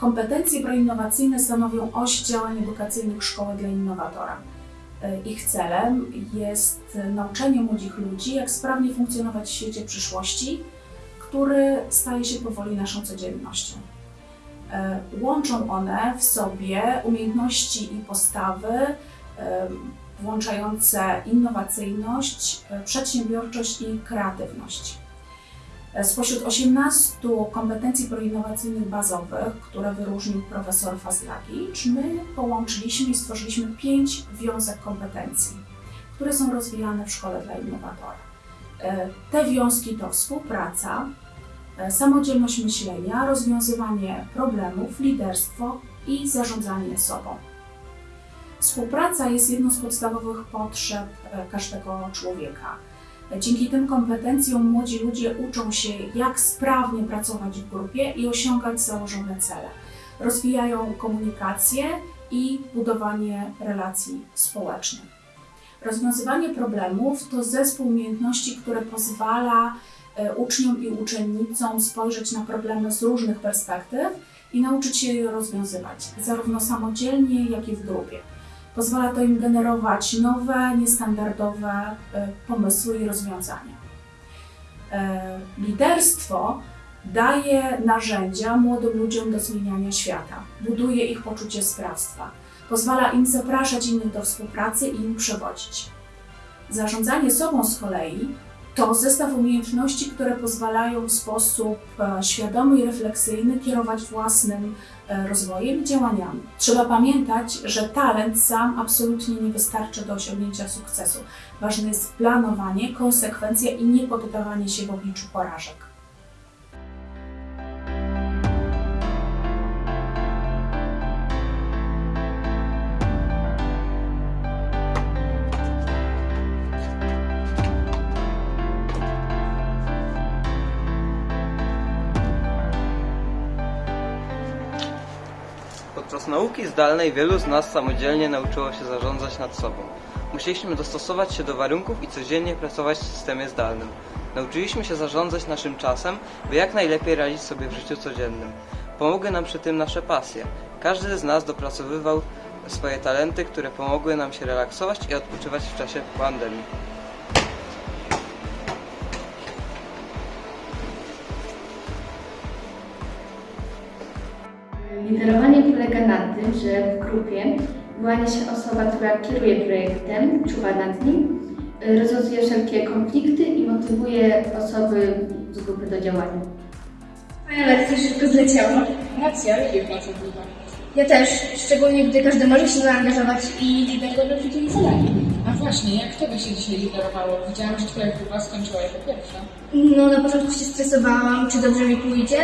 Kompetencje proinnowacyjne stanowią oś działań edukacyjnych Szkoły dla Innowatora. E, Ich celem jest nauczenie młodych ludzi, jak sprawnie funkcjonować w świecie przyszłości, który staje się powoli naszą codziennością. E, Łączą one w sobie umiejętności i postawy e, włączające innowacyjność, przedsiębiorczość i kreatywność. Spośród 18 kompetencji proinnowacyjnych bazowych, które wyróżnił profesor Fazlagicz, my połączyliśmy i stworzyliśmy pięć wiązek kompetencji, które są rozwijane w Szkole dla Innowatora. E, Te wiązki to współpraca, e, samodzielność myślenia, rozwiązywanie problemów, liderstwo i zarządzanie sobą. Współpraca jest jedną z podstawowych potrzeb e, każdego człowieka. Dzięki tym kompetencjom młodzi ludzie uczą się, jak sprawnie pracować w grupie i osiągać założone cele. Rozwijają komunikację i budowanie relacji społecznych. Rozwiązywanie problemów to zespół umiejętności, które pozwala e, uczniom i uczennicom spojrzeć na problemy z różnych perspektyw i nauczyć się je rozwiązywać, zarówno samodzielnie, jak i w grupie. Pozwala to im generować nowe, niestandardowe e, pomysły i rozwiązania. E, Liderstwo daje narzędzia młodym ludziom do zmieniania świata, buduje ich poczucie sprawstwa, pozwala im zapraszać innych do współpracy i im przewodzić. Zarządzanie sobą z kolei to zestaw umiejętności, które pozwalają w sposób e, świadomy i refleksyjny kierować własnym e, rozwojem i działaniami. Trzeba pamiętać, że talent sam absolutnie nie wystarczy do osiągnięcia sukcesu. Ważne jest planowanie, konsekwencja i nie poddawanie się w obliczu porażek. Nauki zdalnej wielu z nas samodzielnie nauczyło się zarządzać nad sobą. Musieliśmy dostosować się do warunków i codziennie pracować w systemie zdalnym. Nauczyliśmy się zarządzać naszym czasem, by jak najlepiej radzić sobie w życiu codziennym. Pomogły nam przy tym nasze pasje. Każdy z nas dopracowywał swoje talenty, które pomogły nam się relaksować i odpoczywać w czasie pandemii. Liderowanie polega na tym, że w grupie wyłania się osoba, która kieruje projektem, czuwa nad nim, y, rozwiązuje wszelkie konflikty i motywuje osoby z grupy do działania. Moja lekcja szybko zleciała. Racja, lubię pracę. Ja też, szczególnie gdy każdy może się zaangażować i lider dobrze przydzieli zadanie. A właśnie, jak tobie się dzisiaj liderowało? Widziałam, że twoja grupa skończyła jako pierwsza. No, na początku się stresowałam, czy dobrze mi pójdzie,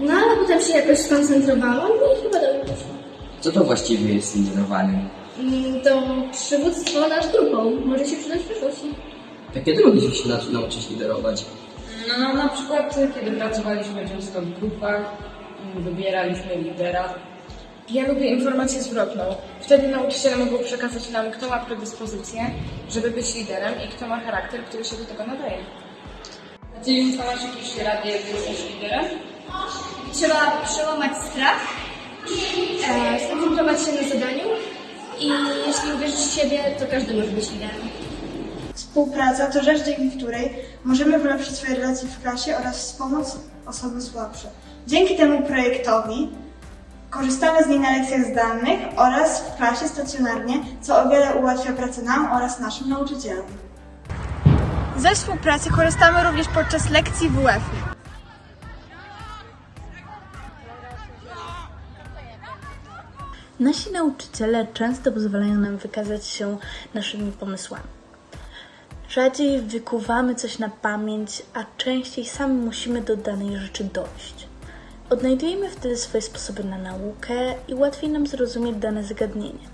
no ale potem się jakoś skoncentrowałam i chyba dobrze poszło. Co to właściwie jest liderowanie? Mm, To przywództwo nad grupą może się przydać w przyszłości. Jakie drogi się nau- nauczyć liderować? No, na przykład, kiedy pracowaliśmy często w grupach, wybieraliśmy lidera. Ja lubię informację zwrotną. Wtedy nauczyciele mogą przekazać nam, kto ma predyspozycję, żeby być liderem i kto ma charakter, który się do tego nadaje. A ty już masz jakieś rady, jak jesteś liderem? Trzeba przełamać strach, e, skoncentrować się na zadaniu i jeśli uwierzysz w siebie, to każdy może być liderem. Współpraca to rzecz, dzięki której możemy polepszyć swoje relacje w klasie oraz wspomóc osoby słabsze. Dzięki temu projektowi korzystamy z niej na lekcjach zdalnych oraz w klasie stacjonarnie, co o wiele ułatwia pracę nam oraz naszym nauczycielom. Ze współpracy korzystamy również podczas lekcji WF. Nasi nauczyciele często pozwalają nam wykazać się naszymi pomysłami. Rzadziej wykuwamy coś na pamięć, a częściej sami musimy do danej rzeczy dojść. Odnajdujemy wtedy swoje sposoby na naukę i łatwiej nam zrozumieć dane zagadnienie.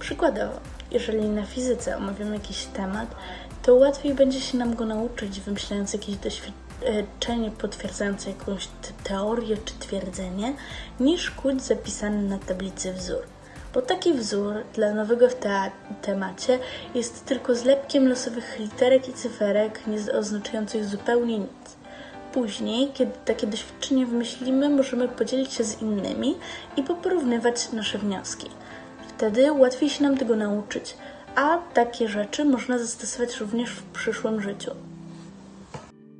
Przykładowo, jeżeli na fizyce omawiamy jakiś temat, to łatwiej będzie się nam go nauczyć, wymyślając jakieś doświadczenie potwierdzające jakąś te- teorię czy twierdzenie, niż kód zapisany na tablicy wzór. Bo taki wzór dla nowego w te- temacie jest tylko zlepkiem losowych literek i cyferek, nie oznaczających zupełnie nic. Później, kiedy takie doświadczenie wymyślimy, możemy podzielić się z innymi i poporównywać nasze wnioski. Wtedy łatwiej się nam tego nauczyć, a takie rzeczy można zastosować również w przyszłym życiu.